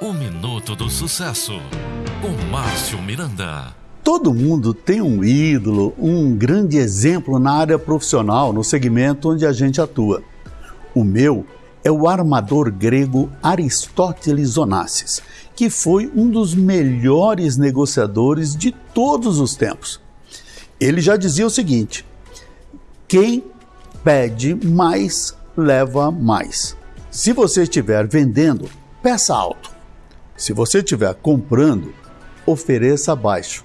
O Minuto do Sucesso, com Márcio Miranda. Todo mundo tem um ídolo, um grande exemplo na área profissional, no segmento onde a gente atua. O meu é o armador grego Aristóteles Onassis, que foi um dos melhores negociadores de todos os tempos. Ele já dizia o seguinte: quem pede mais, leva mais. Se você estiver vendendo, peça alto. Se você estiver comprando, ofereça baixo.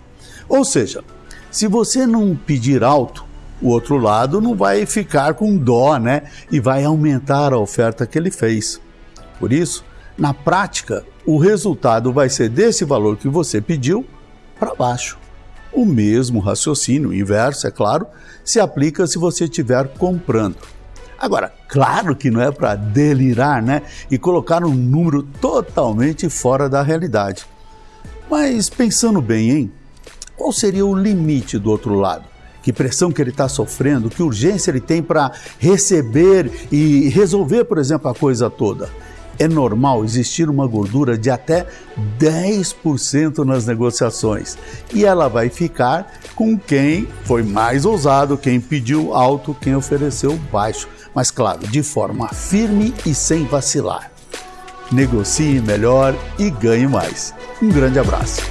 Ou seja, se você não pedir alto, o outro lado não vai ficar com dó, né? E vai aumentar a oferta que ele fez. Por isso, na prática, o resultado vai ser desse valor que você pediu para baixo. O mesmo raciocínio inverso, é claro, se aplica se você estiver comprando. Agora, claro que não é para delirar, né? E colocar um número totalmente fora da realidade. Mas pensando bem, hein? Qual seria o limite do outro lado? Que pressão que ele está sofrendo? Que urgência ele tem para receber e resolver, por exemplo, a coisa toda? É normal existir uma gordura de até 10% nas negociações e ela vai ficar com quem foi mais ousado, quem pediu alto, quem ofereceu baixo mas claro, de forma firme e sem vacilar. Negocie melhor e ganhe mais. Um grande abraço.